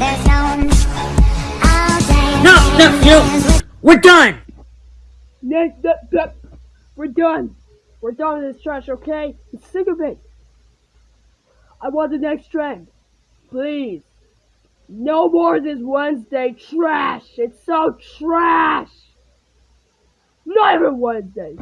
No. No, no, we're done. Next no, no. we're done. We're done with this trash, okay? I'm sick of it. I want the next trend. Please. No more this Wednesday trash. It's so trash. Not even Wednesday.